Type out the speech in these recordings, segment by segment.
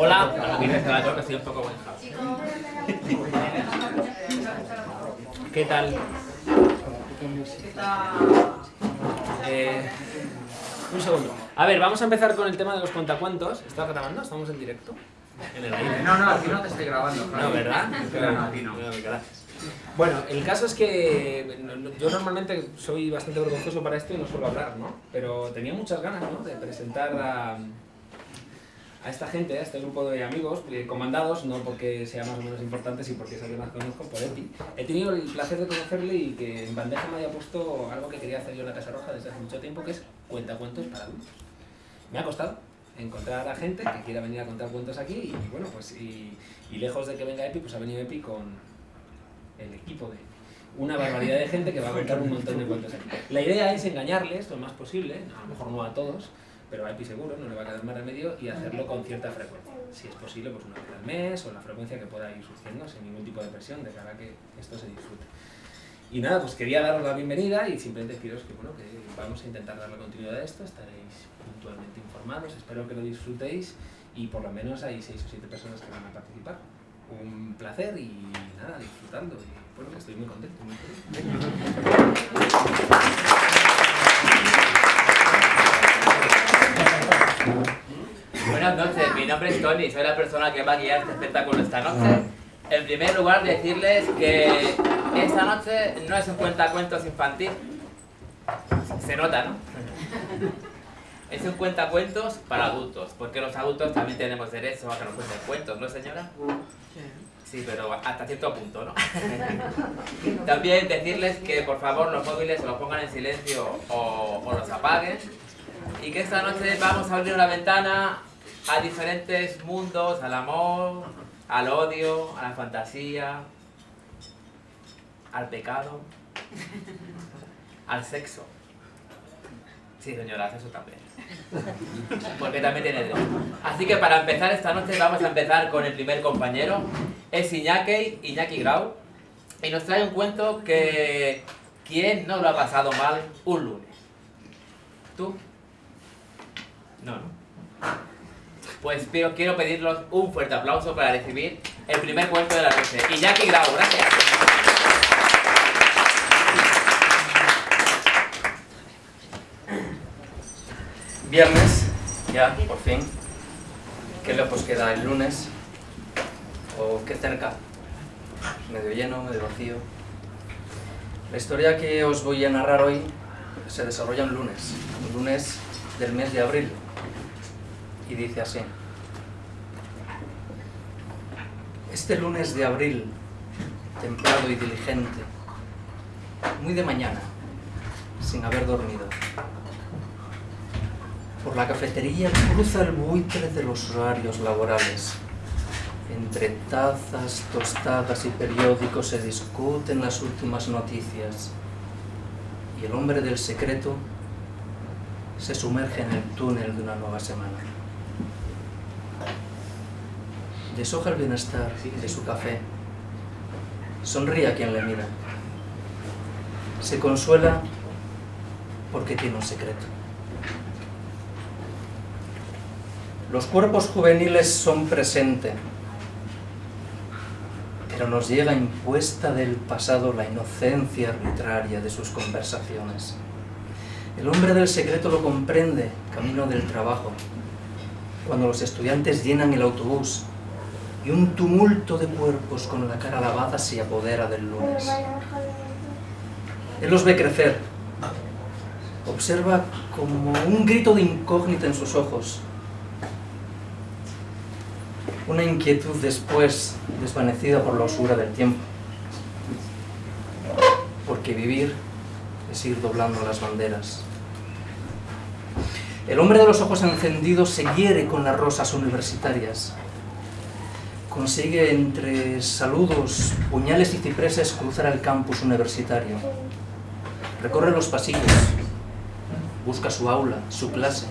Hola, estoy un poco ¿Qué tal? Eh, un segundo. A ver, vamos a empezar con el tema de los cuentacuentos. ¿Estás grabando? ¿Estamos en directo? En el aire. No, no, aquí no te estoy grabando. No, ¿verdad? No, aquí no. Gracias. Bueno, el caso es que yo normalmente soy bastante vergonzoso para esto y no suelo hablar, ¿no? Pero tenía muchas ganas, ¿no? De presentar a, a esta gente, a este grupo de amigos, eh, comandados, no porque sean más o menos importantes, sino porque es alguien más conozco, por Epi. He tenido el placer de conocerle y que en bandeja me haya puesto algo que quería hacer yo en la Casa Roja desde hace mucho tiempo, que es cuentacuentos para adultos. Me ha costado encontrar a gente que quiera venir a contar cuentos aquí y bueno, pues y lejos de que venga Epi, pues ha venido Epi con el equipo de una barbaridad de gente que va a contar un montón de cuentos aquí. La idea es engañarles lo más posible, a lo mejor no a todos, pero a seguro, no le va a quedar más remedio, y hacerlo con cierta frecuencia. Si es posible, pues una vez al mes o la frecuencia que pueda ir surgiendo sin ningún tipo de presión de cara a que esto se disfrute. Y nada, pues quería daros la bienvenida y simplemente deciros que, bueno, que vamos a intentar dar la continuidad a esto, estaréis puntualmente informados, espero que lo disfrutéis y por lo menos hay seis o siete personas que van a participar un placer y nada, disfrutando. Y bueno, estoy muy contento. Buenas noches, mi nombre es Tony, soy la persona que va a guiar este espectáculo esta noche. En primer lugar, decirles que esta noche no es un cuentacuentos infantil. Se nota, ¿no? Es un cuentacuentos para adultos, porque los adultos también tenemos derecho a que nos cuenten cuentos, ¿no, señora? Sí, pero hasta cierto punto, ¿no? También decirles que por favor los móviles se los pongan en silencio o, o los apaguen y que esta noche vamos a abrir una ventana a diferentes mundos, al amor, al odio, a la fantasía, al pecado, al sexo. Sí, señoras, eso también. Porque también tiene derecho. Así que para empezar esta noche vamos a empezar con el primer compañero. Es Iñaki, Iñaki Grau. Y nos trae un cuento que... ¿Quién no lo ha pasado mal un lunes? ¿Tú? No, no. Pues quiero, pedirles un fuerte aplauso para recibir el primer cuento de la noche. Iñaki Grau, gracias. Viernes, ya, por fin. Qué lejos queda el lunes. O qué cerca. Medio lleno, medio vacío. La historia que os voy a narrar hoy se desarrolla un lunes. Un lunes del mes de abril. Y dice así. Este lunes de abril, templado y diligente, muy de mañana, sin haber dormido, por la cafetería cruza el buitre de los horarios laborales. Entre tazas, tostadas y periódicos se discuten las últimas noticias. Y el hombre del secreto se sumerge en el túnel de una nueva semana. Deshoja el bienestar de su café. Sonríe a quien le mira. Se consuela porque tiene un secreto. Los cuerpos juveniles son presente, pero nos llega impuesta del pasado la inocencia arbitraria de sus conversaciones. El hombre del secreto lo comprende, camino del trabajo, cuando los estudiantes llenan el autobús y un tumulto de cuerpos con la cara lavada se apodera del lunes. Él los ve crecer, observa como un grito de incógnita en sus ojos, una inquietud después desvanecida por la osura del tiempo. Porque vivir es ir doblando las banderas. El hombre de los ojos encendidos se hiere con las rosas universitarias. Consigue entre saludos, puñales y cipreses cruzar el campus universitario. Recorre los pasillos, busca su aula, su clase,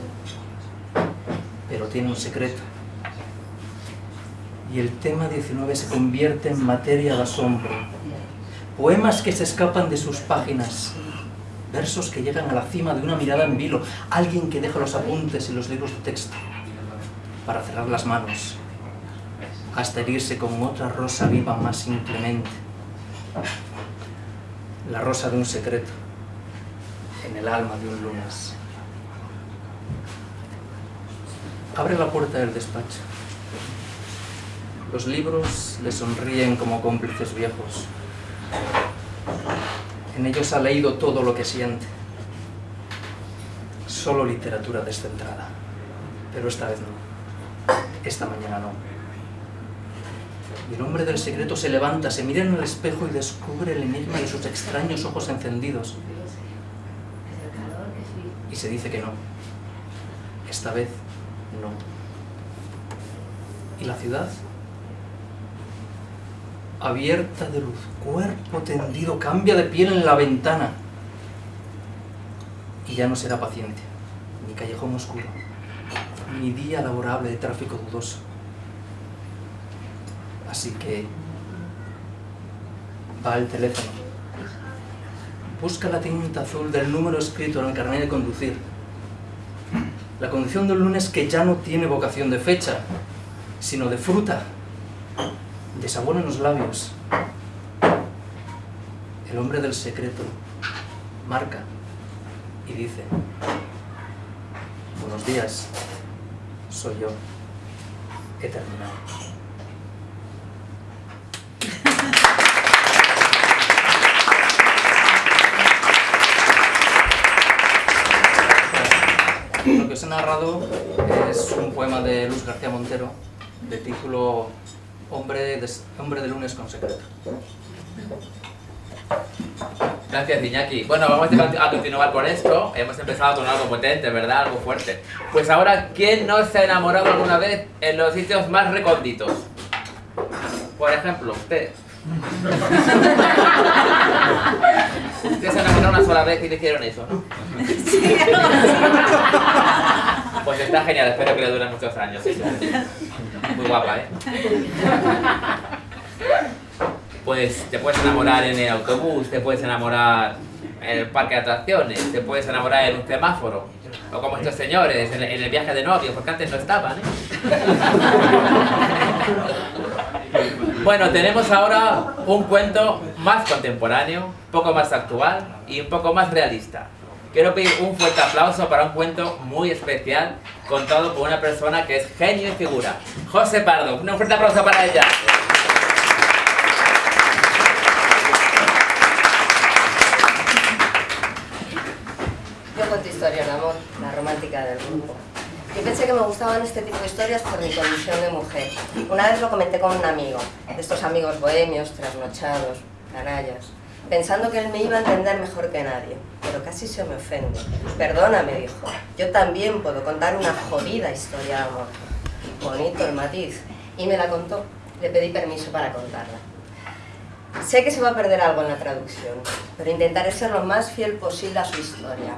pero tiene un secreto y el tema 19 se convierte en materia de asombro. Poemas que se escapan de sus páginas, versos que llegan a la cima de una mirada en vilo, alguien que deja los apuntes y los libros de texto para cerrar las manos hasta herirse con otra rosa viva más inclemente. La rosa de un secreto en el alma de un lunes. Abre la puerta del despacho. Los libros le sonríen como cómplices viejos. En ellos ha leído todo lo que siente. Solo literatura descentrada. Pero esta vez no. Esta mañana no. Y el hombre del secreto se levanta, se mira en el espejo y descubre el enigma de sus extraños ojos encendidos. Y se dice que no. Esta vez no. ¿Y la ciudad? Abierta de luz, cuerpo tendido, cambia de piel en la ventana. Y ya no será paciencia, ni callejón oscuro, ni día laborable de tráfico dudoso. Así que va al teléfono, busca la tinta azul del número escrito en el carnet de conducir. La condición del lunes que ya no tiene vocación de fecha, sino de fruta, de sabor en los labios. El hombre del secreto marca y dice, buenos días, soy yo, he terminado. Lo que os he narrado es un poema de Luz García Montero, de título Hombre de, Hombre de lunes con secreto. Gracias, Iñaki. Bueno, vamos a continuar con esto. Hemos empezado con algo potente, ¿verdad? Algo fuerte. Pues ahora, ¿quién no se ha enamorado alguna vez en los sitios más recónditos? Por ejemplo, usted. Usted se enamoró una sola vez y le hicieron eso, ¿no? Sí. Pues está genial, espero que le dure muchos años. Muy guapa, ¿eh? Pues te puedes enamorar en el autobús, te puedes enamorar en el parque de atracciones, te puedes enamorar en un semáforo, o como estos señores, en el viaje de novio, porque antes no estaban, ¿eh? Bueno, tenemos ahora un cuento más contemporáneo, poco más actual y un poco más realista. Quiero pedir un fuerte aplauso para un cuento muy especial contado por una persona que es genio y figura. José Pardo, un fuerte aplauso para ella. Yo cuento historia de amor, la romántica del grupo. Yo pensé que me gustaban este tipo de historias por mi condición de mujer. Una vez lo comenté con un amigo, de estos amigos bohemios, trasnochados, canallas pensando que él me iba a entender mejor que nadie, pero casi se me ofende. Perdona, me dijo, yo también puedo contar una jodida historia de amor. Bonito el matiz. Y me la contó. Le pedí permiso para contarla. Sé que se va a perder algo en la traducción, pero intentaré ser lo más fiel posible a su historia,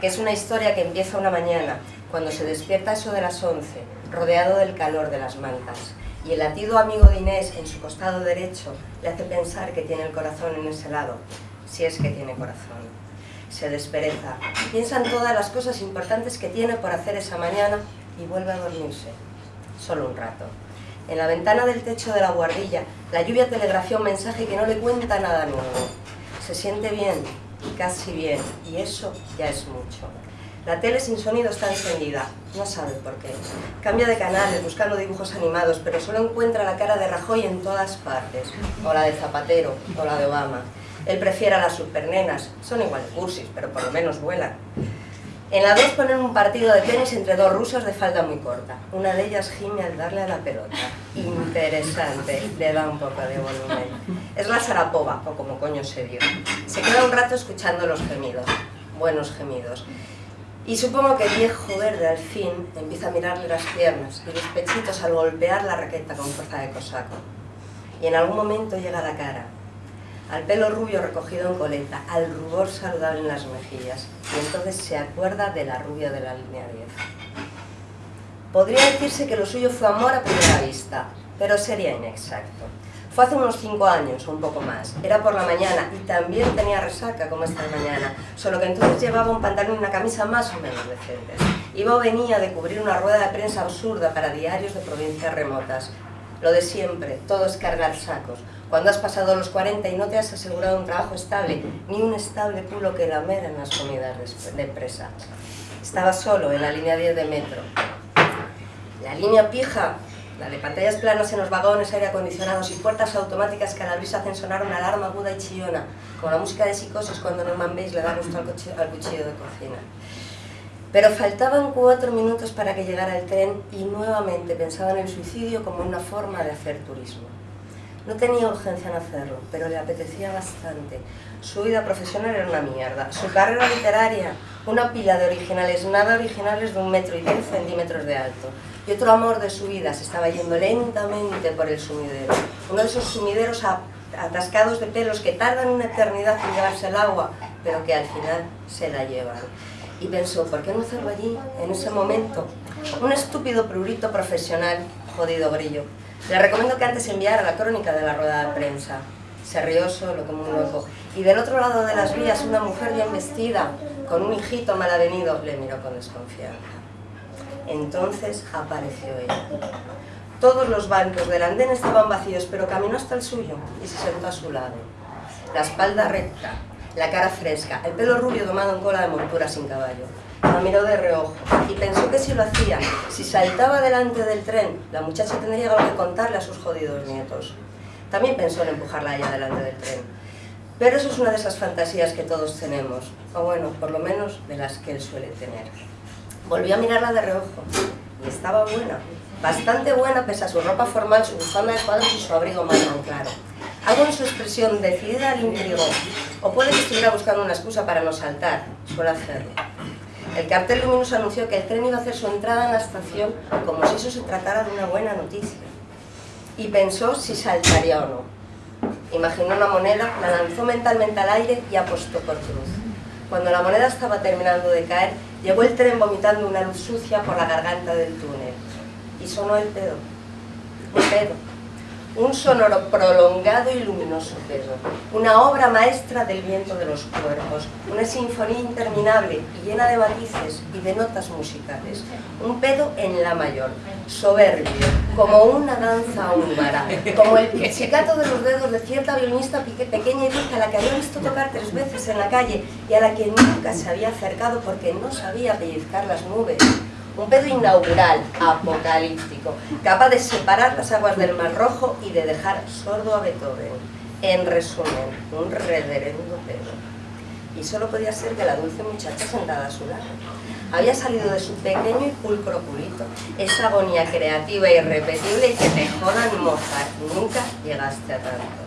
que es una historia que empieza una mañana, cuando se despierta eso de las 11, rodeado del calor de las mantas, y el latido amigo de Inés en su costado derecho le hace pensar que tiene el corazón en ese lado, si es que tiene corazón. Se despereza, piensa en todas las cosas importantes que tiene por hacer esa mañana y vuelve a dormirse, solo un rato. En la ventana del techo de la guardilla, la lluvia telegrafía un mensaje que no le cuenta nada nuevo. Se siente bien, casi bien, y eso ya es mucho. La tele sin sonido está encendida, no sabe por qué. Cambia de canales buscando dibujos animados, pero solo encuentra la cara de Rajoy en todas partes, o la de Zapatero, o la de Obama. Él prefiere a las supernenas, son igual cursis, pero por lo menos vuelan. En la 2 ponen un partido de tenis entre dos rusos de falda muy corta. Una de ellas gime al darle a la pelota. Interesante, le da un poco de volumen. Es la Sarapova, o como coño se dio. Se queda un rato escuchando los gemidos, buenos gemidos. Y supongo que el viejo verde al fin empieza a mirarle las piernas y los pechitos al golpear la raqueta con fuerza de cosaco. Y en algún momento llega la cara, al pelo rubio recogido en coleta, al rubor saludable en las mejillas, y entonces se acuerda de la rubia de la línea 10. Podría decirse que lo suyo fue amor a primera vista, pero sería inexacto. Fue hace unos cinco años, o un poco más. Era por la mañana y también tenía resaca como esta mañana, solo que entonces llevaba un pantalón y una camisa más o menos decentes. Iba o venía de cubrir una rueda de prensa absurda para diarios de provincias remotas. Lo de siempre, todo es cargar sacos. Cuando has pasado los 40 y no te has asegurado un trabajo estable, ni un estable culo que lamer en las comidas de empresa. Estaba solo en la línea 10 de metro. La línea pija, la de pantallas planas en los vagones, aire acondicionados y puertas automáticas que a la brisa hacen sonar una alarma aguda y chillona, con la música de psicosis cuando Norman Bates le da gusto al, al cuchillo de cocina. Pero faltaban cuatro minutos para que llegara el tren y nuevamente pensaba en el suicidio como una forma de hacer turismo. No tenía urgencia en hacerlo, pero le apetecía bastante. Su vida profesional era una mierda. Su carrera literaria, una pila de originales, nada originales de un metro y diez centímetros de alto. Y otro amor de su vida se estaba yendo lentamente por el sumidero. Uno de esos sumideros atascados de pelos que tardan una eternidad en llevarse el agua, pero que al final se la llevan y pensó, ¿por qué no hacerlo allí, en ese momento? Un estúpido prurito profesional, jodido grillo. Le recomiendo que antes enviara la crónica de la rueda de prensa. Se rió solo como un loco. Y del otro lado de las vías, una mujer bien vestida, con un hijito mal avenido, le miró con desconfianza. Entonces apareció ella. Todos los bancos del andén estaban vacíos, pero caminó hasta el suyo y se sentó a su lado. La espalda recta, la cara fresca, el pelo rubio domado en cola de montura sin caballo. La miró de reojo y pensó que si lo hacía, si saltaba delante del tren, la muchacha tendría algo que contarle a sus jodidos nietos. También pensó en empujarla allá delante del tren. Pero eso es una de esas fantasías que todos tenemos, o bueno, por lo menos de las que él suele tener. Volvió a mirarla de reojo y estaba buena, bastante buena pese a su ropa formal, su bufanda de cuadros y su abrigo marrón claro. Algo en su expresión decidida le intrigó, o puede que estuviera buscando una excusa para no saltar, suele hacerlo. El cartel luminoso anunció que el tren iba a hacer su entrada en la estación como si eso se tratara de una buena noticia. Y pensó si saltaría o no. Imaginó una moneda, la lanzó mentalmente al aire y apostó por cruz. Cuando la moneda estaba terminando de caer, llegó el tren vomitando una luz sucia por la garganta del túnel. Y sonó el pedo. Un pedo un sonoro prolongado y luminoso pedo, una obra maestra del viento de los cuerpos, una sinfonía interminable y llena de matices y de notas musicales, un pedo en la mayor, soberbio, como una danza húngara, como el pizzicato de los dedos de cierta violinista pequeña y dulce a la que había visto tocar tres veces en la calle y a la que nunca se había acercado porque no sabía pellizcar las nubes, un pedo inaugural, apocalíptico, capaz de separar las aguas del Mar Rojo y de dejar sordo a Beethoven. En resumen, un reverendo pedo. Y solo podía ser que la dulce muchacha sentada a su lado. Había salido de su pequeño y pulcro culito, esa agonía creativa e irrepetible y que te jodan. Nunca llegaste a tanto.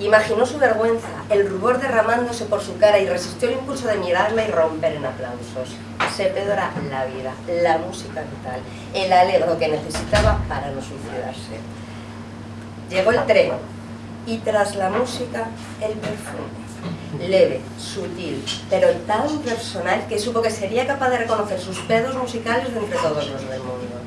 Imaginó su vergüenza, el rubor derramándose por su cara y resistió el impulso de mirarla y romper en aplausos. Se pedora la vida, la música vital, el alegro que necesitaba para no suicidarse. Llegó el tren y tras la música el perfume. Leve, sutil, pero tan personal que supo que sería capaz de reconocer sus pedos musicales de entre todos los del mundo.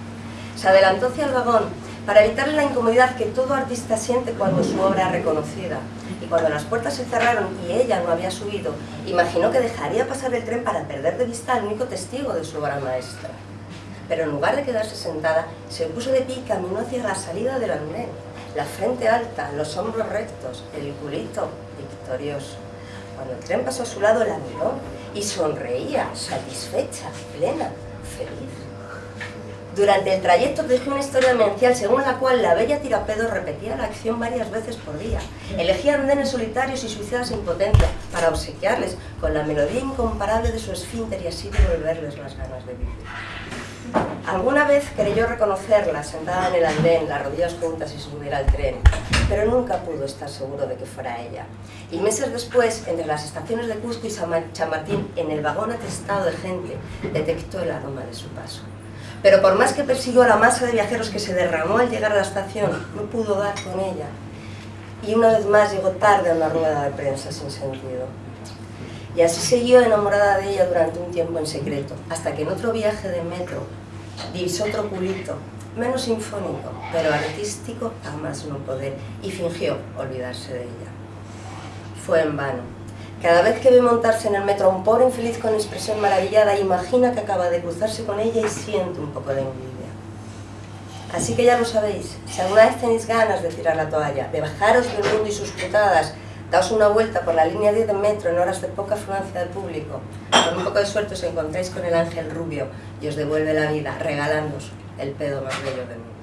Se adelantó hacia el vagón para evitarle la incomodidad que todo artista siente cuando su obra es reconocida. Y cuando las puertas se cerraron y ella no había subido, imaginó que dejaría pasar el tren para perder de vista al único testigo de su obra maestra. Pero en lugar de quedarse sentada, se puso de pie y caminó hacia la salida del andén. La frente alta, los hombros rectos, el culito victorioso. Cuando el tren pasó a su lado, la miró y sonreía, satisfecha, plena, feliz. Durante el trayecto dejó una historia demencial según la cual la bella tirapedo repetía la acción varias veces por día. Elegía andenes solitarios y suicidas impotentes para obsequiarles con la melodía incomparable de su esfínter y así devolverles las ganas de vivir. Alguna vez creyó reconocerla sentada en el andén, las rodillas juntas y subir al tren, pero nunca pudo estar seguro de que fuera ella. Y meses después, entre las estaciones de Cusco y San Martín, en el vagón atestado de gente, detectó el aroma de su paso. Pero por más que persiguió a la masa de viajeros que se derramó al llegar a la estación, no pudo dar con ella. Y una vez más llegó tarde a una rueda de prensa sin sentido. Y así siguió enamorada de ella durante un tiempo en secreto, hasta que en otro viaje de metro divisó otro culito, menos sinfónico, pero artístico a más no poder, y fingió olvidarse de ella. Fue en vano. Cada vez que ve montarse en el metro a un pobre infeliz con expresión maravillada, imagina que acaba de cruzarse con ella y siente un poco de envidia. Así que ya lo sabéis, si alguna vez tenéis ganas de tirar la toalla, de bajaros del mundo y sus putadas, daos una vuelta por la línea 10 de metro en horas de poca afluencia del público, con un poco de suerte os encontráis con el ángel rubio y os devuelve la vida, regalándoos el pedo más bello del mundo.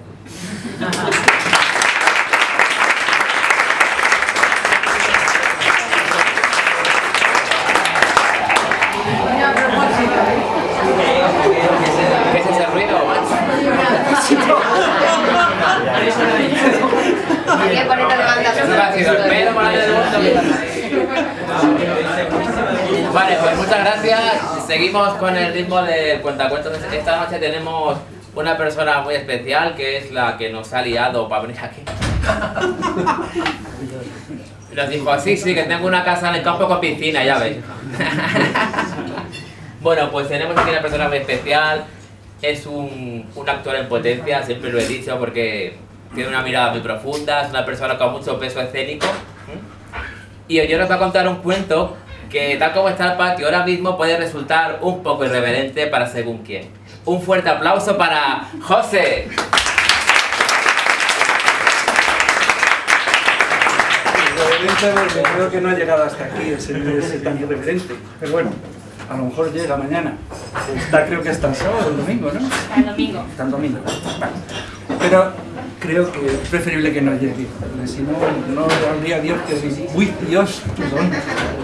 ¿Qué es ese ruido, macho? Quería ponerte de banda Eso no ha sido el pedo más Vale, pues muchas gracias. Seguimos con el ritmo del cuentacuentos. Esta noche tenemos una persona muy especial que es la que nos ha liado para venir aquí. Nos dijo, sí, sí, que tengo una casa en el campo con piscina, ya veis. Bueno, pues tenemos aquí una persona muy especial. Es un, un actor en potencia, siempre lo he dicho, porque tiene una mirada muy profunda, es una persona con mucho peso escénico. Y hoy nos va a contar un cuento que, tal como está el patio ahora mismo, puede resultar un poco irreverente para según quién. Un fuerte aplauso para José. Irreverente, porque creo que no ha llegado hasta aquí ese, ese tan irreverente. Pero bueno, a lo mejor llega mañana. Está, creo que hasta el sábado o el domingo, ¿no? El domingo. Hasta el domingo. Vale. Pero creo que es preferible que no llegue, porque si no, no habría Dios que dice, uy, Dios, ¿tú dónde?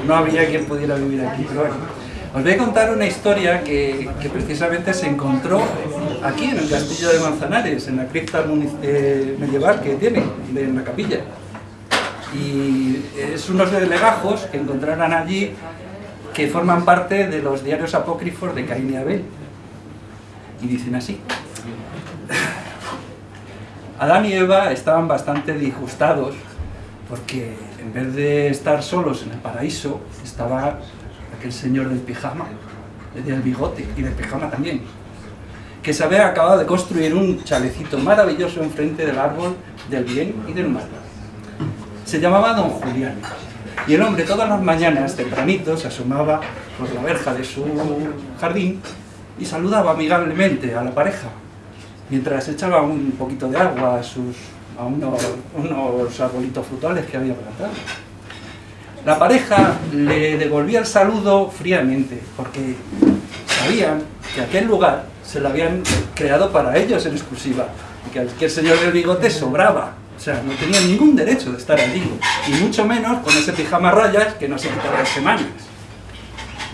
No habría quien pudiera vivir aquí. Pero bueno, os voy a contar una historia que, que precisamente se encontró aquí en el castillo de Manzanares, en la cripta eh, medieval que tiene, en la capilla. Y es unos legajos que encontraron allí que forman parte de los diarios apócrifos de Caín y Abel. Y dicen así. Adán y Eva estaban bastante disgustados porque en vez de estar solos en el paraíso estaba aquel señor del pijama, del bigote y del pijama también, que se había acabado de construir un chalecito maravilloso enfrente del árbol del bien y del mal. Se llamaba Don Julián. Y el hombre todas las mañanas, tempranito, se asomaba por la verja de su jardín y saludaba amigablemente a la pareja, mientras echaba un poquito de agua a, sus, a unos, unos arbolitos frutales que había plantado. La pareja le devolvía el saludo fríamente, porque sabían que aquel lugar se lo habían creado para ellos en exclusiva, y que aquel señor del bigote sobraba, o sea, no tenía ningún derecho de estar allí, y mucho menos con ese pijama rayas que no se quitaba en semanas.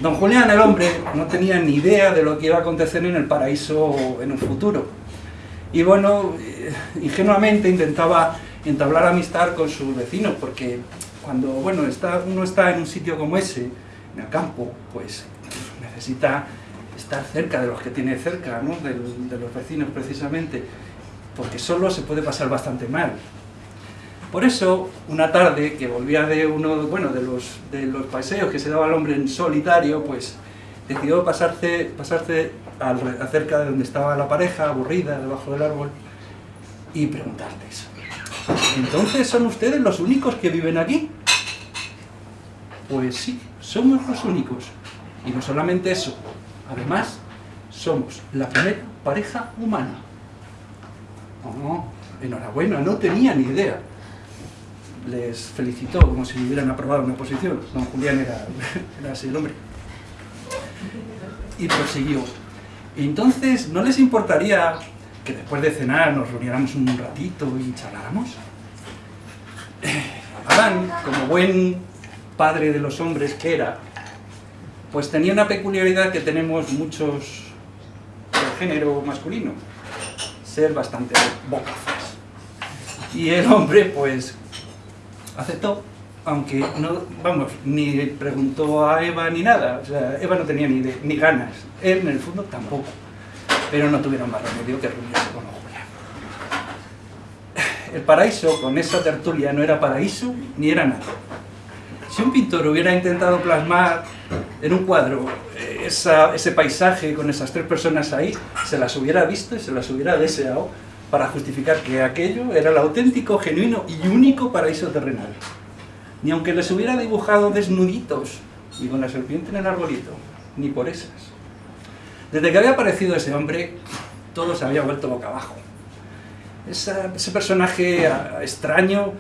Don Julián, el hombre, no tenía ni idea de lo que iba a acontecer en el paraíso en un futuro. Y bueno, eh, ingenuamente intentaba entablar amistad con sus vecinos, porque cuando bueno, está, uno está en un sitio como ese, en el campo, pues necesita estar cerca de los que tiene cerca, ¿no? De los vecinos precisamente, porque solo se puede pasar bastante mal. Por eso, una tarde que volvía de uno bueno, de, los, de los paseos que se daba el hombre en solitario, pues decidió pasarse, pasarse acerca de donde estaba la pareja, aburrida, debajo del árbol, y preguntarles, ¿entonces son ustedes los únicos que viven aquí? Pues sí, somos los únicos. Y no solamente eso, además, somos la primera pareja humana. Oh, enhorabuena, no tenía ni idea. Les felicitó como si hubieran aprobado una posición. Don Julián era, era así el hombre. Y prosiguió. Entonces, ¿no les importaría que después de cenar nos reuniéramos un ratito y charláramos? Adán, como buen padre de los hombres que era, pues tenía una peculiaridad que tenemos muchos del género masculino, ser bastante bocazas. Y el hombre, pues, aceptó, aunque no, vamos, ni preguntó a Eva ni nada, o sea, Eva no tenía ni, de- ni ganas, él en el fondo tampoco, pero no tuvieron más remedio que reunirse con Julián. El paraíso, con esa tertulia, no era paraíso ni era nada. Si un pintor hubiera intentado plasmar en un cuadro eh, esa- ese paisaje con esas tres personas ahí, se las hubiera visto y se las hubiera deseado para justificar que aquello era el auténtico, genuino y único paraíso terrenal. Ni aunque les hubiera dibujado desnuditos y con la serpiente en el arbolito, ni por esas. Desde que había aparecido ese hombre, todo se había vuelto boca abajo. Ese personaje extraño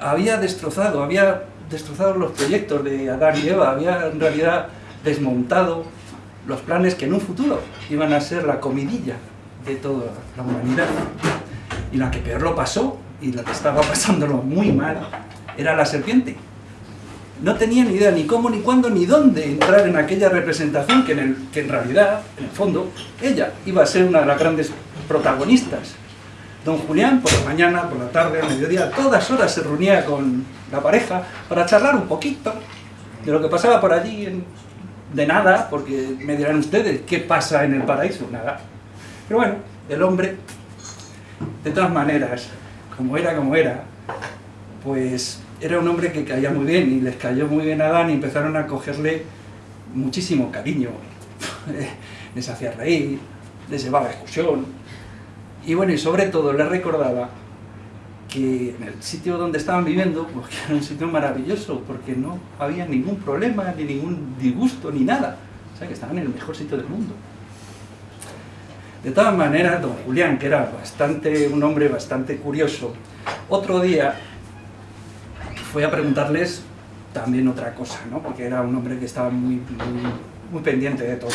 había destrozado, había destrozado los proyectos de Adán y Eva, había en realidad desmontado los planes que en un futuro iban a ser la comidilla de toda la humanidad. Y la que peor lo pasó, y la que estaba pasándolo muy mal, era la serpiente. No tenía ni idea ni cómo, ni cuándo, ni dónde entrar en aquella representación que en, realidad, en el fondo, ella iba a ser una de las grandes protagonistas. Don Julián, por la mañana, por la tarde, al mediodía, todas horas se reunía con la pareja para charlar un poquito de lo que pasaba por allí, de nada, porque me dirán ustedes, ¿qué pasa en el paraíso? Nada. Pero bueno, el hombre, de todas maneras, como era como era, pues era un hombre que caía muy bien y les cayó muy bien a Adán y empezaron a cogerle muchísimo cariño. les hacía reír, les llevaba a excursión. Y bueno, y sobre todo les recordaba que en el sitio donde estaban viviendo, pues que era un sitio maravilloso, porque no había ningún problema, ni ningún disgusto, ni nada. O sea, que estaban en el mejor sitio del mundo. De todas maneras, don Julián, que era bastante, un hombre bastante curioso, otro día fue a preguntarles también otra cosa, ¿no? Porque era un hombre que estaba muy, muy, pendiente de todo.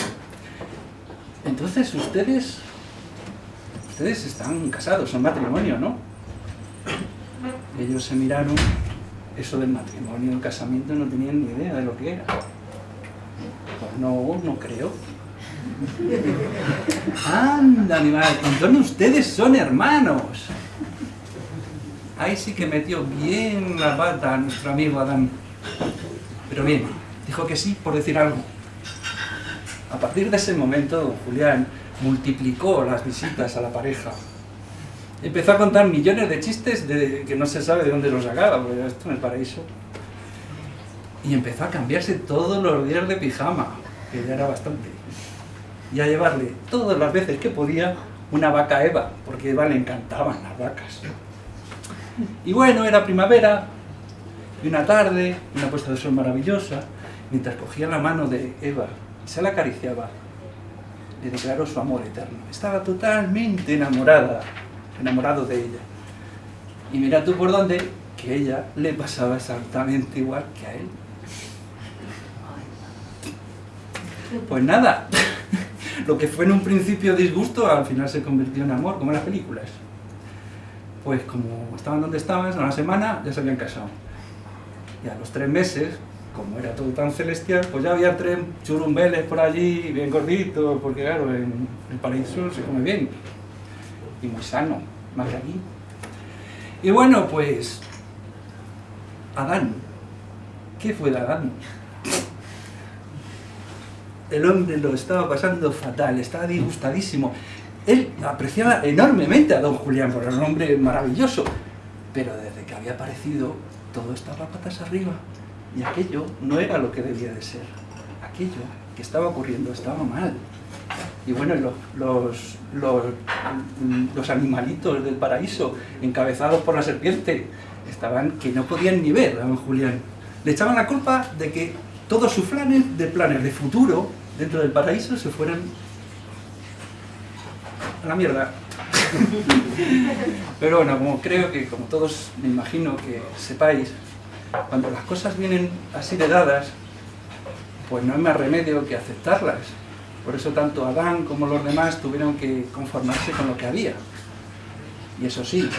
Entonces, ustedes, ustedes están casados, son matrimonio, ¿no? Ellos se miraron, eso del matrimonio, el casamiento, no tenían ni idea de lo que era. Pues no, no creo. Anda, animal, entonces ustedes son hermanos. Ahí sí que metió bien la pata a nuestro amigo Adán. Pero bien, dijo que sí por decir algo. A partir de ese momento, don Julián multiplicó las visitas a la pareja. Empezó a contar millones de chistes de, que no se sabe de dónde los sacaba, porque esto en el paraíso. Y empezó a cambiarse todos los días de pijama, que ya era bastante. Y a llevarle todas las veces que podía una vaca Eva, porque a Eva le encantaban las vacas. Y bueno, era primavera, y una tarde, una puesta de sol maravillosa, mientras cogía la mano de Eva y se la acariciaba, le declaró su amor eterno. Estaba totalmente enamorada, enamorado de ella. Y mira tú por dónde, que ella le pasaba exactamente igual que a él. Pues nada, lo que fue en un principio disgusto, al final se convirtió en amor, como en las películas. Pues como estaban donde estaban, a una semana ya se habían casado. Y a los tres meses, como era todo tan celestial, pues ya había tres churumbeles por allí, bien gorditos, porque claro, en el paraíso se come bien. Y muy sano, más que aquí. Y bueno, pues... Adán. ¿Qué fue de Adán? El hombre lo estaba pasando fatal, estaba disgustadísimo. Él apreciaba enormemente a don Julián, por un hombre maravilloso. Pero desde que había aparecido, todo estaba patas arriba. Y aquello no era lo que debía de ser. Aquello que estaba ocurriendo estaba mal. Y bueno, los, los animalitos del paraíso, encabezados por la serpiente, estaban que no podían ni ver a don Julián. Le echaban la culpa de que todos sus planes, de planes de futuro dentro del paraíso, se fueran a la mierda. Pero bueno, como creo que, como todos me imagino que sepáis, cuando las cosas vienen así de dadas, pues no hay más remedio que aceptarlas. Por eso tanto Adán como los demás tuvieron que conformarse con lo que había. Y eso sí,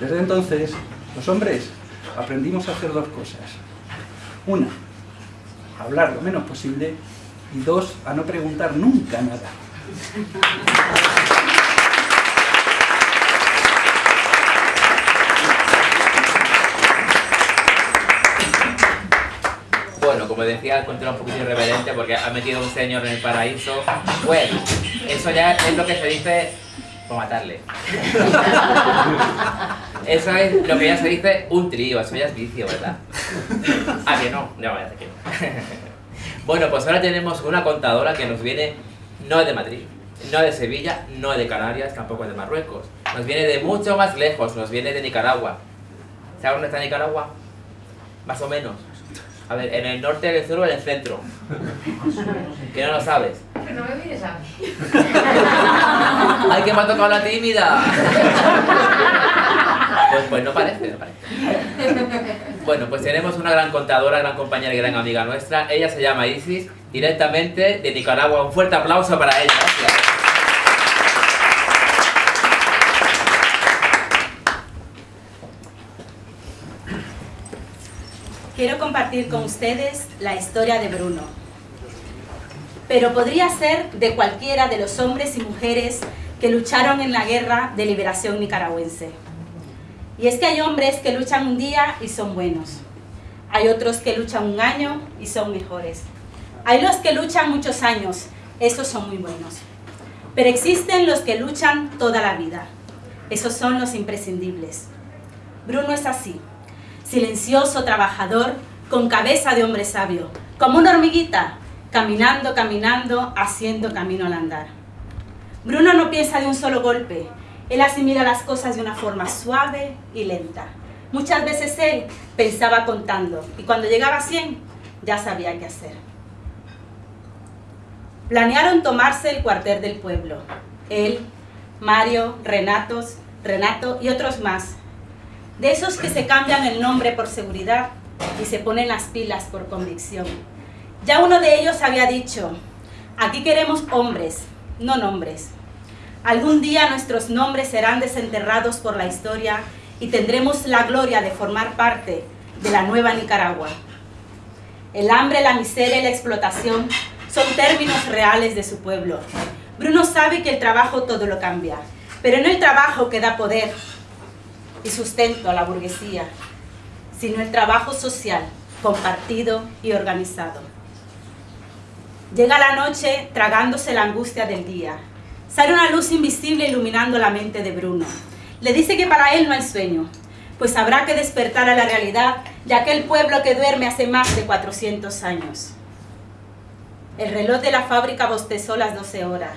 desde entonces los hombres aprendimos a hacer dos cosas. Una, hablar lo menos posible y dos, a no preguntar nunca nada. Bueno, como decía, el un poquito irreverente porque ha metido un señor en el paraíso. Bueno, eso ya es lo que se dice por matarle. Eso es lo que ya se dice un trío, eso ya es vicio, ¿verdad? Ah, que no, no, ya sé que no. Bueno, pues ahora tenemos una contadora que nos viene, no es de Madrid, no es de Sevilla, no es de Canarias, tampoco es de Marruecos. Nos viene de mucho más lejos, nos viene de Nicaragua. ¿Sabes dónde está Nicaragua? Más o menos. A ver, en el norte, en el sur o en el centro. Que no lo sabes. que no me mires a mí. ¡Ay, que me ha tocado la tímida! Pues, pues no parece, no parece. Bueno, pues tenemos una gran contadora, gran compañera y gran amiga nuestra. Ella se llama Isis, directamente de Nicaragua. Un fuerte aplauso para ella. Gracias. Quiero compartir con ustedes la historia de Bruno. Pero podría ser de cualquiera de los hombres y mujeres que lucharon en la guerra de liberación nicaragüense. Y es que hay hombres que luchan un día y son buenos. Hay otros que luchan un año y son mejores. Hay los que luchan muchos años, esos son muy buenos. Pero existen los que luchan toda la vida. Esos son los imprescindibles. Bruno es así, silencioso, trabajador, con cabeza de hombre sabio, como una hormiguita, caminando, caminando, haciendo camino al andar. Bruno no piensa de un solo golpe, él asimila las cosas de una forma suave y lenta. Muchas veces él pensaba contando y cuando llegaba a 100 ya sabía qué hacer. Planearon tomarse el cuartel del pueblo. Él, Mario, Renatos, Renato y otros más. De esos que se cambian el nombre por seguridad y se ponen las pilas por convicción. Ya uno de ellos había dicho, aquí queremos hombres, no nombres. Algún día nuestros nombres serán desenterrados por la historia y tendremos la gloria de formar parte de la nueva Nicaragua. El hambre, la miseria y la explotación son términos reales de su pueblo. Bruno sabe que el trabajo todo lo cambia, pero no el trabajo que da poder y sustento a la burguesía, sino el trabajo social, compartido y organizado. Llega la noche tragándose la angustia del día. Sale una luz invisible iluminando la mente de Bruno. Le dice que para él no hay sueño, pues habrá que despertar a la realidad de aquel pueblo que duerme hace más de 400 años. El reloj de la fábrica bostezó las 12 horas.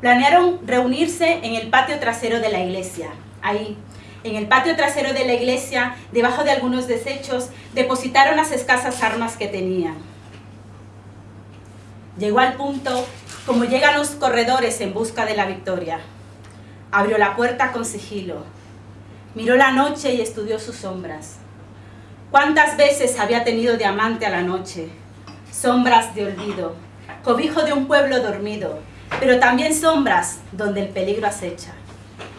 Planearon reunirse en el patio trasero de la iglesia. Ahí, en el patio trasero de la iglesia, debajo de algunos desechos, depositaron las escasas armas que tenían. Llegó al punto como llegan los corredores en busca de la victoria. Abrió la puerta con sigilo. Miró la noche y estudió sus sombras. ¿Cuántas veces había tenido diamante a la noche? Sombras de olvido, cobijo de un pueblo dormido, pero también sombras donde el peligro acecha.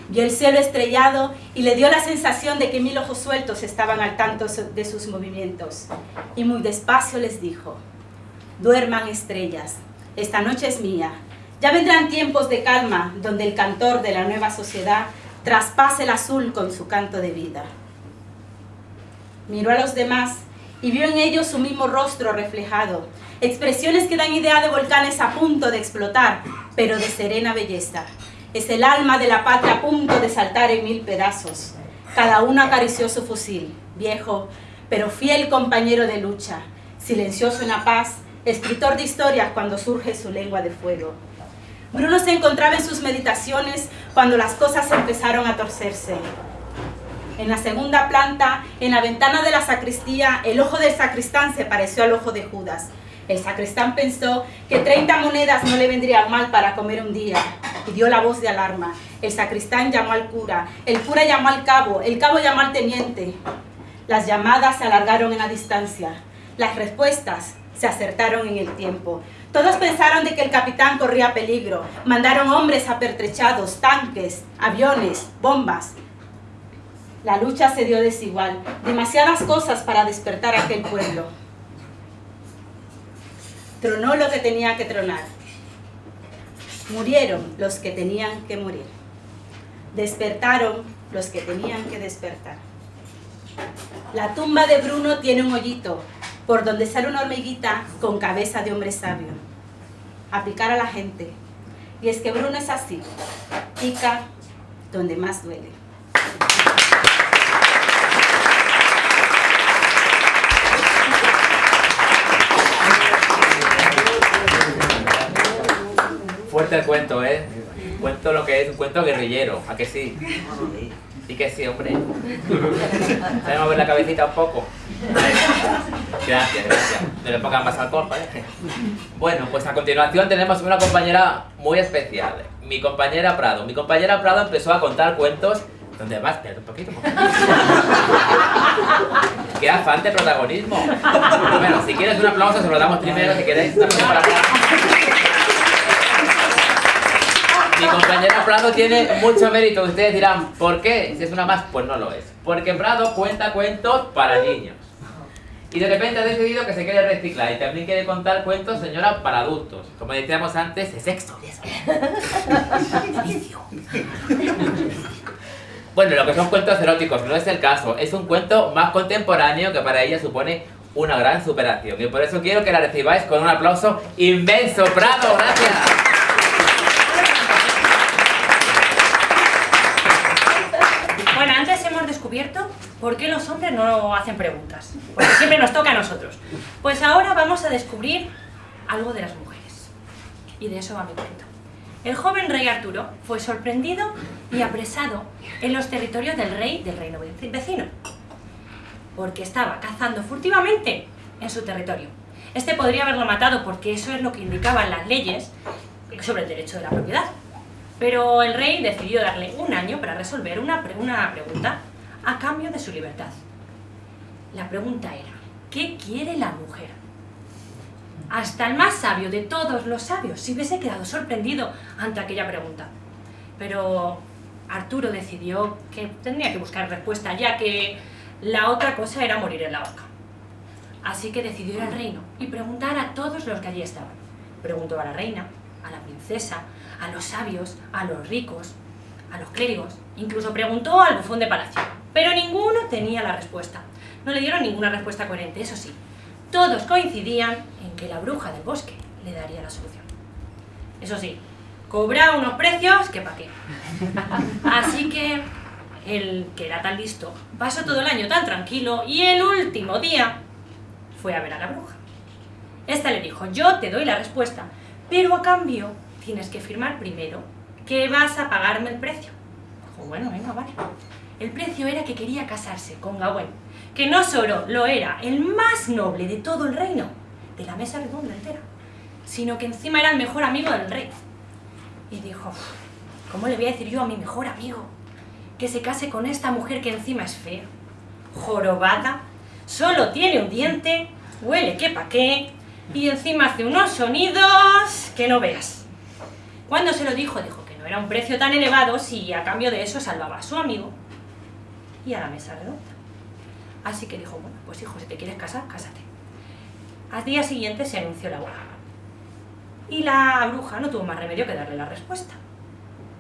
Vio el cielo estrellado y le dio la sensación de que mil ojos sueltos estaban al tanto de sus movimientos. Y muy despacio les dijo, duerman estrellas, esta noche es mía. Ya vendrán tiempos de calma donde el cantor de la nueva sociedad traspase el azul con su canto de vida. Miró a los demás y vio en ellos su mismo rostro reflejado, expresiones que dan idea de volcanes a punto de explotar, pero de serena belleza. Es el alma de la patria a punto de saltar en mil pedazos. Cada uno acarició su fusil, viejo, pero fiel compañero de lucha, silencioso en la paz, escritor de historias cuando surge su lengua de fuego. Bruno se encontraba en sus meditaciones cuando las cosas empezaron a torcerse. En la segunda planta, en la ventana de la sacristía, el ojo del sacristán se pareció al ojo de Judas. El sacristán pensó que 30 monedas no le vendrían mal para comer un día y dio la voz de alarma. El sacristán llamó al cura, el cura llamó al cabo, el cabo llamó al teniente. Las llamadas se alargaron en la distancia. Las respuestas se acertaron en el tiempo. Todos pensaron de que el capitán corría peligro. Mandaron hombres apertrechados, tanques, aviones, bombas. La lucha se dio desigual. Demasiadas cosas para despertar a aquel pueblo. Tronó lo que tenía que tronar. Murieron los que tenían que morir. Despertaron los que tenían que despertar. La tumba de Bruno tiene un hoyito por donde sale una hormiguita con cabeza de hombre sabio. A picar a la gente. Y es que Bruno es así. Pica donde más duele. Fuerte el cuento, ¿eh? Cuento lo que es un cuento guerrillero, ¿a que sí? Y que sí, hombre. Vamos a ver la cabecita un poco. Gracias, gracias. No le pongan más alcohol, ¿vale? Bueno, pues a continuación tenemos una compañera muy especial. Mi compañera Prado. Mi compañera Prado empezó a contar cuentos donde más, espérate un poquito. Qué afán de protagonismo. Bueno, si quieres un aplauso se lo damos primero, si queréis. Mi compañera Prado tiene mucho mérito. Ustedes dirán, ¿por qué? Si es una más, pues no lo es. Porque Prado cuenta cuentos para niños. Y de repente ha decidido que se quiere reciclar y también quiere contar cuentos, señora, para adultos. Como decíamos antes, es sexo. Bueno, lo que son cuentos eróticos no es el caso. Es un cuento más contemporáneo que para ella supone una gran superación. Y por eso quiero que la recibáis con un aplauso inmenso. ¡Bravo! ¡Gracias! Bueno, antes hemos descubierto por qué los hombres no hacen preguntas. Porque siempre nos toca a nosotros. Pues ahora vamos a descubrir algo de las mujeres. Y de eso va mi cuento. El joven rey Arturo fue sorprendido y apresado en los territorios del rey del reino veci- vecino. Porque estaba cazando furtivamente en su territorio. Este podría haberlo matado porque eso es lo que indicaban las leyes sobre el derecho de la propiedad. Pero el rey decidió darle un año para resolver una, una pregunta a cambio de su libertad. La pregunta era, ¿qué quiere la mujer? Hasta el más sabio de todos los sabios se hubiese quedado sorprendido ante aquella pregunta. Pero Arturo decidió que tendría que buscar respuesta, ya que la otra cosa era morir en la horca. Así que decidió ir al reino y preguntar a todos los que allí estaban. Preguntó a la reina, a la princesa, a los sabios, a los ricos, a los clérigos, incluso preguntó al bufón de palacio. Pero ninguno tenía la respuesta. No le dieron ninguna respuesta coherente, eso sí. Todos coincidían en que la bruja del bosque le daría la solución. Eso sí, cobraba unos precios que pa' qué. Así que el que era tan listo pasó todo el año tan tranquilo y el último día fue a ver a la bruja. Esta le dijo, yo te doy la respuesta, pero a cambio tienes que firmar primero que vas a pagarme el precio. Dijo, bueno, venga, vale. El precio era que quería casarse con Gawain, que no solo lo era el más noble de todo el reino, de la mesa redonda entera, sino que encima era el mejor amigo del rey. Y dijo, "Uf, ¿cómo le voy a decir yo a mi mejor amigo que se case con esta mujer que encima es fea, jorobada, solo tiene un diente, huele que pa' qué, y encima hace unos sonidos que no veas? Cuando se lo dijo, dijo que no era un precio tan elevado si a cambio de eso salvaba a su amigo y a la mesa redonda. Así que dijo, bueno, pues hijo, si te quieres casar, cásate. Al día siguiente se anunció la boda. Y la bruja no tuvo más remedio que darle la respuesta.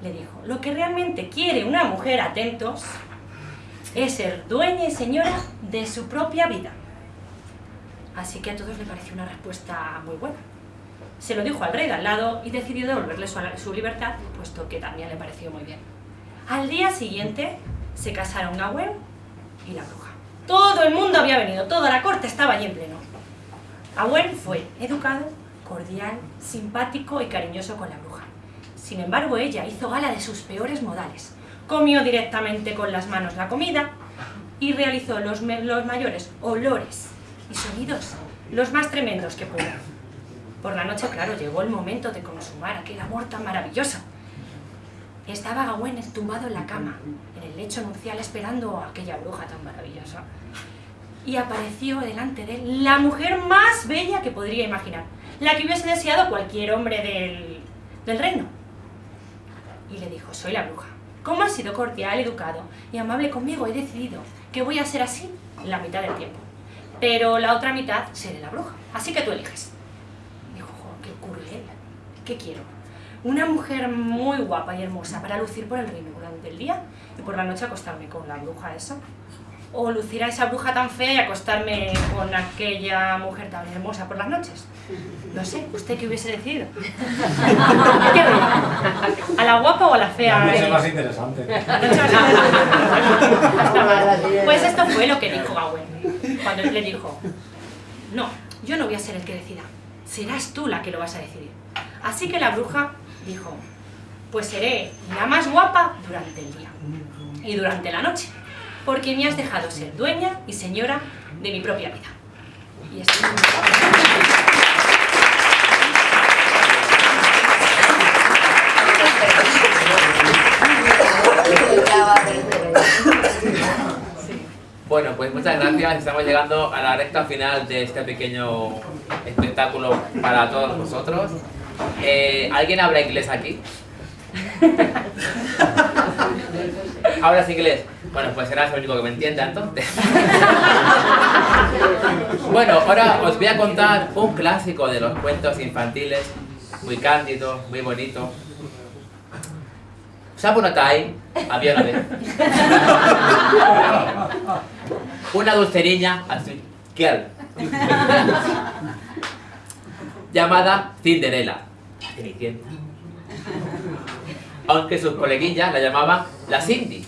Le dijo, lo que realmente quiere una mujer, atentos, es ser dueña y señora de su propia vida. Así que a todos le pareció una respuesta muy buena. Se lo dijo al rey de al lado y decidió devolverle su, su libertad, puesto que también le pareció muy bien. Al día siguiente se casaron Gawain y la bruja. Todo el mundo había venido, toda la corte estaba allí en pleno. Gawain fue educado, cordial, simpático y cariñoso con la bruja. Sin embargo, ella hizo gala de sus peores modales. Comió directamente con las manos la comida y realizó los, los mayores olores y sonidos, los más tremendos que pudo. Por la noche, claro, llegó el momento de consumar aquel amor tan maravilloso. Estaba Gawain tumbado en la cama, el lecho nupcial, esperando a aquella bruja tan maravillosa. Y apareció delante de él la mujer más bella que podría imaginar, la que hubiese deseado cualquier hombre del, del reino. Y le dijo, soy la bruja. Como has sido cordial, educado y amable conmigo, he decidido que voy a ser así la mitad del tiempo. Pero la otra mitad seré la bruja. Así que tú eliges. Dijo, "Jo, qué cruel. ¿Qué quiero? Una mujer muy guapa y hermosa para lucir por el reino durante el día y por la noche acostarme con la bruja esa. O lucir a esa bruja tan fea y acostarme con aquella mujer tan hermosa por las noches. No sé, ¿usted qué hubiese decidido? ¿Qué? ¿A la guapa o a la fea? La noche Eh, más interesante. pues esto fue lo que dijo Gawain. Cuando él le dijo, no, yo no voy a ser el que decida, serás tú la que lo vas a decidir. Así que la bruja dijo, pues seré la más guapa durante el día y durante la noche, porque me has dejado ser dueña y señora de mi propia vida. Y estoy... Bueno, pues muchas gracias. Estamos llegando a la recta final de este pequeño espectáculo para todos vosotros. Eh, ¿Alguien habla inglés aquí? ¿Hablas inglés? Bueno, pues serás el único que me entienda entonces. bueno, ahora os voy a contar un clásico de los cuentos infantiles, muy cándido, muy bonito. Time, había una vez. Una dulce niña, así, girl, llamada Cinderella, la Cenicienta. Aunque sus coleguillas la llamaban la Cindy.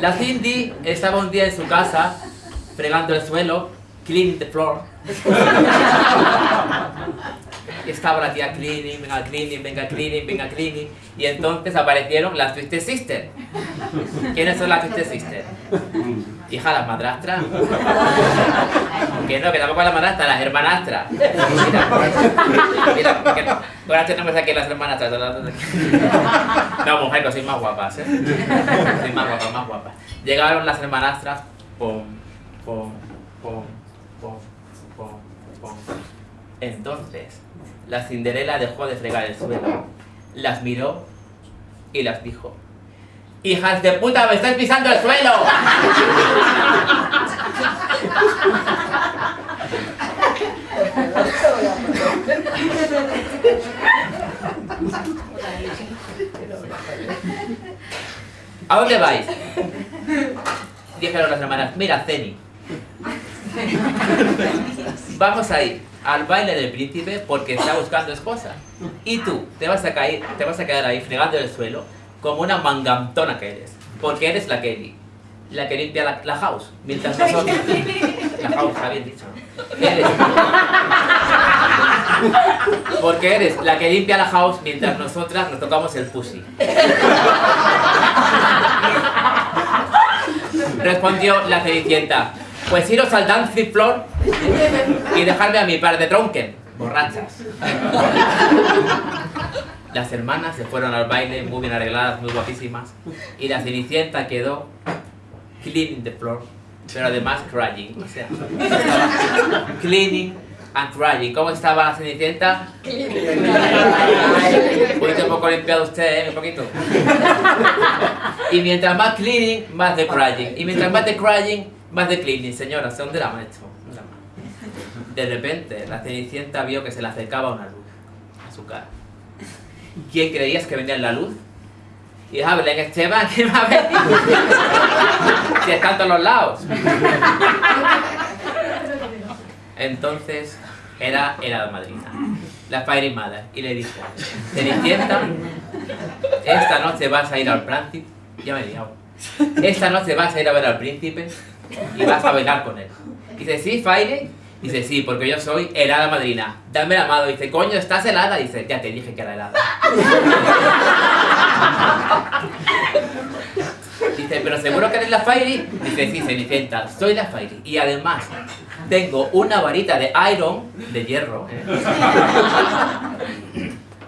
La Cindy estaba un día en su casa fregando el suelo, cleaning the floor. Y estaba la tía cleaning, venga cleaning, venga cleaning, venga cleaning. Y entonces aparecieron las Twisted Sisters. ¿Quiénes son las Twisted Sisters? Hija, las madrastras. Que no, que tampoco las madrastras, las hermanastras. Mira, mira, que ahora tenemos aquí las hermanastras. No, mujer, que sois más guapas, ¿eh? Sois más guapas, más guapas. Llegaron las hermanastras, pom, pom, pom, pom, pom, pom. Entonces, la Cinderela dejó de fregar el suelo, las miró y las dijo: ¡Hijas de puta, me estáis pisando el suelo! ¿A dónde vais? Dijeron las hermanas, mira, Ceni. Vamos a ir al baile del príncipe porque está buscando esposa. Y tú te vas a caer, te vas a quedar ahí fregando el suelo como una mangantona que eres. Porque eres la Kelly. La que limpia la, la house. Mientras nosotros. La house, bien dicho. Eres. Porque eres la que limpia la house mientras nosotras nos tocamos el pussy. Respondió la Cenicienta. Pues iros al dancing floor y dejarme a mi par de tronquen, borrachas. Las hermanas se fueron al baile muy bien arregladas, muy guapísimas, y la Cenicienta quedó cleaning the floor, pero además crying, o sea, cleaning and crying. ¿Cómo estaba la Cenicienta? Un poco limpiado usted, ¿eh? Un poquito. Y mientras más cleaning, más de crying. Y mientras más de crying, más de cleaning. Señora, ¿dónde la han hecho? ¿Dónde la han? De repente, la Cenicienta vio que se le acercaba una luz a su cara. ¿Quién creías que venía en la luz? Y ah, Belén Esteban, ¿quién va a venir? si están todos los lados. Entonces, era la madrina, la Fairy Mother, y le dijo, Cenicienta, esta noche vas a ir al príncipe, ya me he liado, esta noche vas a ir a ver al príncipe y vas a bailar con él. Dice, ¿sí, Fairy? Dice, sí, porque yo soy helada madrina. Dame la mano. Dice, coño, ¿estás helada? Dice, ya te dije que era helada. Dice, ¿pero seguro que eres la Fairy? Dice, sí, Cenicienta, soy la Fairy. Y además, tengo una varita de iron, de hierro, ¿eh?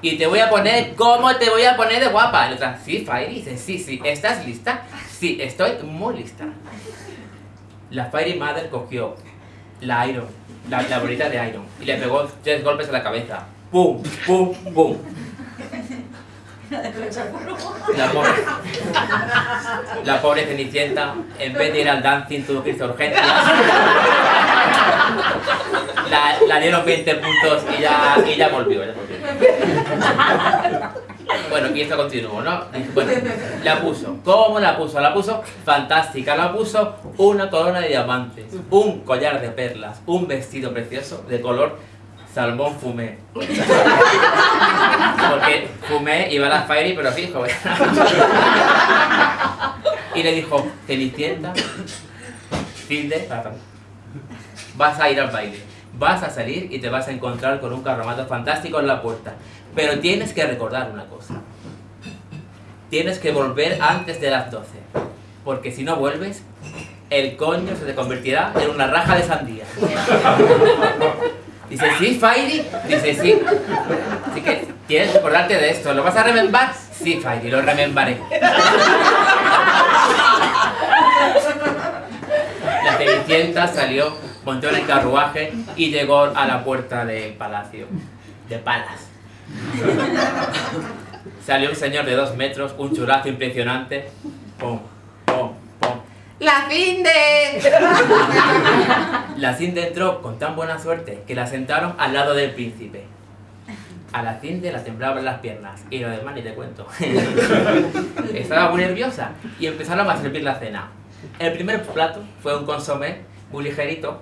Y te voy a poner, ¿cómo te voy a poner de guapa? La otra, sí, Fairy. Dice, sí, sí, ¿estás lista? Sí, estoy muy lista. La Fairy Mother cogió la Iron, la, bolita de Iron, y le pegó tres golpes a la cabeza. ¡Pum! ¡Pum! ¡Pum! La pobre, Cenicienta, en vez de ir al dancing, tuvo que irse urgencias. La, dieron 20 puntos y ya, y ya volvió. Bueno, y esto continuó, ¿no? La puso. ¿Cómo la puso? La puso fantástica. La puso una corona de diamantes, un collar de perlas, un vestido precioso de color salmón fumé. Porque fumé iba a la fairy, pero fijo. Y le dijo, Cenicienta, Tilde, vas a ir al baile. Vas a salir y te vas a encontrar con un carromato fantástico en la puerta. Pero tienes que recordar una cosa. Tienes que volver antes de las 12. Porque si no vuelves, el coño se te convertirá en una raja de sandía. Dice, ¿sí, Fairy? Dice, sí. Así que tienes que acordarte de esto. ¿Lo vas a remembar? Sí, Fairy, lo remembaré. La Cenicienta salió, montó en el carruaje y llegó a la puerta del palacio. De palas. Salió un señor de dos metros, un churazo impresionante. Pum, pum, pum. ¡La finde! La Cinde entró con tan buena suerte que la sentaron al lado del príncipe. A la Cinde la temblaban las piernas y lo demás ni te cuento. Estaba muy nerviosa y empezaron a servir la cena. El primer plato fue un consomé muy ligerito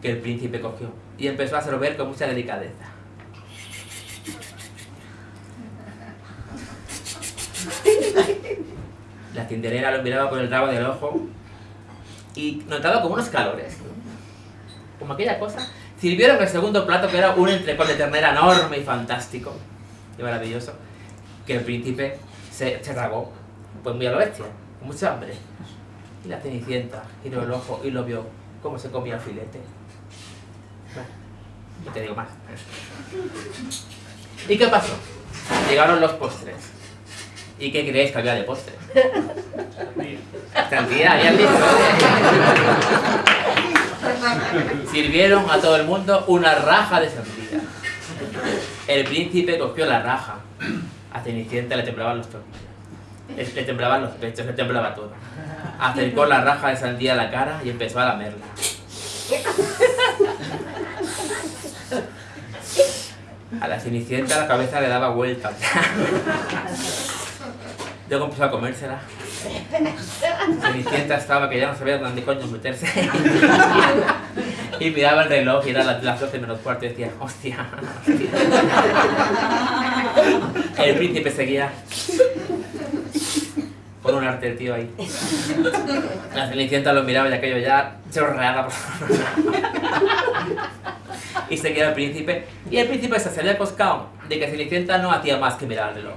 que el príncipe cogió y empezó a sorber con mucha delicadeza. La cinderera lo miraba con el rabo del ojo y notaba como unos calores, como aquella cosa. Sirvieron el segundo plato que era un entrecot de ternera enorme y fantástico y maravilloso, que el príncipe se, se tragó, pues muy a lo bestia, con mucha hambre. Y la cenicienta giró el ojo y lo vio cómo se comía el filete. Bueno, no te digo más. ¿Y qué pasó? Llegaron los postres. ¿Y qué creéis que había de postre? Sandía, habían dicho. Sirvieron a todo el mundo una raja de sandía. El príncipe cogió la raja. A Cenicienta le temblaban los tobillos. Le, le temblaban los pechos, le temblaba todo. Acercó la raja de sandía a la cara y empezó a lamerla. A la Cenicienta la cabeza le daba vueltas. Luego empezó a comérsela. Cenicienta estaba que ya no sabía dónde coño meterse. y miraba el reloj y era las, las 12 menos cuarto y decía, hostia. El príncipe seguía con un arte tío ahí. La Cenicienta lo miraba y aquello ya chorreaba. y seguía el príncipe. Y el príncipe se había coscado de que Cenicienta no hacía más que mirar el.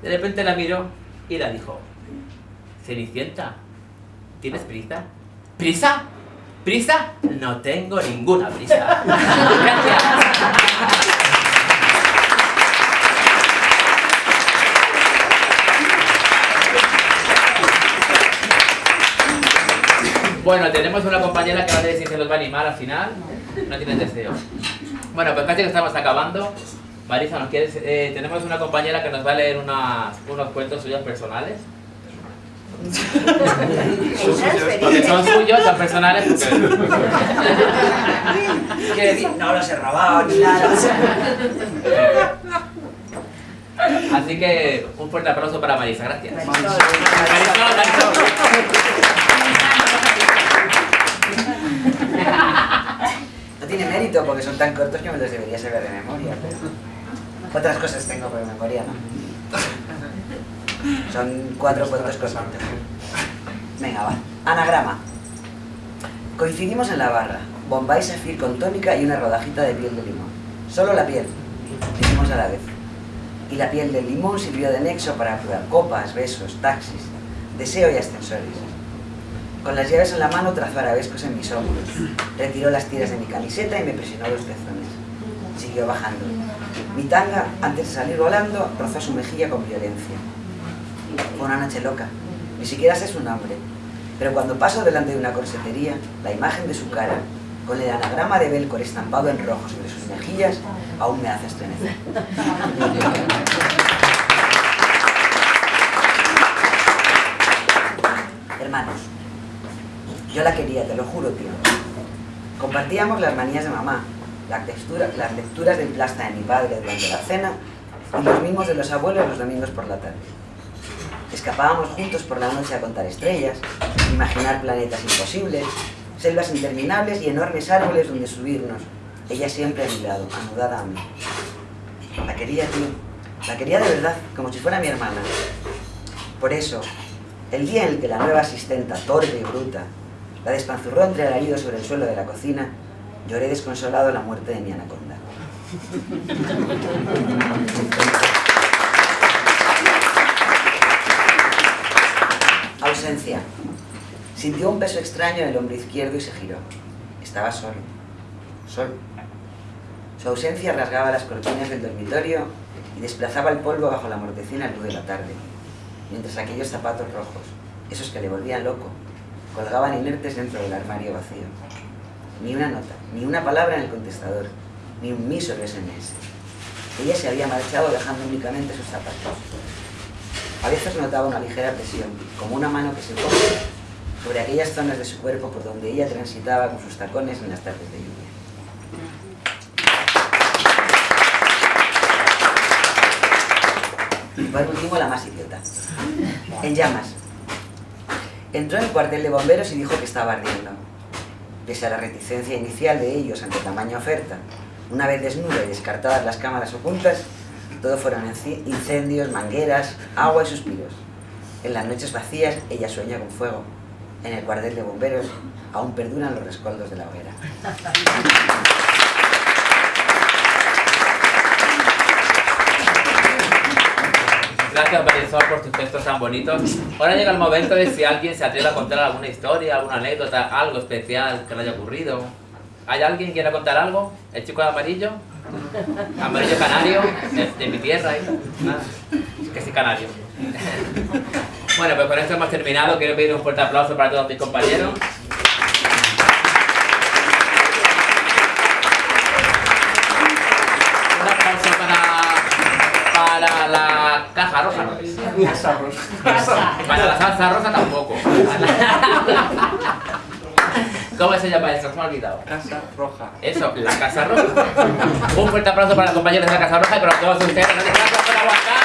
De repente la miró y la dijo, Cenicienta, ¿tienes prisa? ¿Prisa? ¿Prisa? No tengo ninguna prisa. Gracias. Bueno, tenemos una compañera que va a decir si se los va a animar al final. No tiene deseo. Bueno, pues casi que estamos acabando. Marisa, ¿nos quieres? Eh, tenemos una compañera que nos va a leer unas, unos cuentos suyos personales. Porque son suyos, son personales. porque- Quiere decir, no los he robado ni nada. Así que un fuerte aplauso para Marisa, gracias. Marisol. Marisol, Marisol. No tiene mérito porque son tan cortos que me los debería saber de memoria, pero... Otras cosas tengo por memoria, ¿no? Son cuatro cuentos cortos. Venga, va. Anagrama. Coincidimos en la barra. Bombay Safir con tónica y una rodajita de piel de limón. Solo la piel, dijimos a la vez. Y la piel del limón sirvió de nexo para probar copas, besos, taxis, deseo y ascensores. Con las llaves en la mano trazó arabescos en mis hombros. Retiró las tiras de mi camiseta y me presionó los pezones. Siguió bajando. Mi tanga, antes de salir volando, rozó su mejilla con violencia. Fue una noche loca. Ni siquiera sé su nombre. Pero cuando paso delante de una corsetería, la imagen de su cara, con el anagrama de Belcor estampado en rojo sobre sus mejillas, aún me hace estremecer. Hermanos, yo la quería, te lo juro, tío. Compartíamos las manías de mamá, la textura- las lecturas del plasta de mi padre durante la cena y los mimos de los abuelos los domingos por la tarde. Escapábamos juntos por la noche a contar estrellas, imaginar planetas imposibles, selvas interminables y enormes árboles donde subirnos. Ella siempre a mi lado, anudada a mí. La quería, tío. La quería de verdad, como si fuera mi hermana. Por eso, el día en el que la nueva asistenta, torpe y bruta, la despanzurró entre alaridos sobre el suelo de la cocina, lloré desconsolado la muerte de mi anaconda. Ausencia. Sintió un peso extraño en el hombro izquierdo y se giró. Estaba solo. Solo. Su ausencia rasgaba las cortinas del dormitorio y desplazaba el polvo bajo la mortecina luz de la tarde, mientras aquellos zapatos rojos, esos que le volvían loco, colgaban inertes dentro del armario vacío. Ni una nota, ni una palabra en el contestador, ni un sobre SMS. Ella se había marchado dejando únicamente sus zapatos. A veces notaba una ligera presión, como una mano que se pone sobre aquellas zonas de su cuerpo por donde ella transitaba con sus tacones en las tardes de lluvia. Y por último, la más idiota. En llamas. Entró en el cuartel de bomberos y dijo que estaba ardiendo. Pese a la reticencia inicial de ellos ante tamaña oferta, una vez desnuda y descartadas las cámaras ocultas, todo fueron incendios, mangueras, agua y suspiros. En las noches vacías, ella sueña con fuego. En el cuartel de bomberos aún perduran los rescoldos de la hoguera. Gracias, Marisol, por tus textos tan bonitos. Ahora llega el momento de si alguien se atreve a contar alguna historia, alguna anécdota, algo especial que le haya ocurrido. ¿Hay alguien que quiera contar algo? ¿El chico de amarillo? Amarillo canario, de, de mi tierra, ¿eh? Nada. Que sí, canario. Bueno, pues con esto hemos terminado. Quiero pedir un fuerte aplauso para todos mis compañeros. la caja roja. Para la salsa rosa tampoco. ¿Cómo se llama eso? Se me ha olvidado. Casa roja. Eso, la Casa Roja. Un fuerte aplauso para los compañeros de la Casa Roja y para todos ustedes. Gracias por aguantar.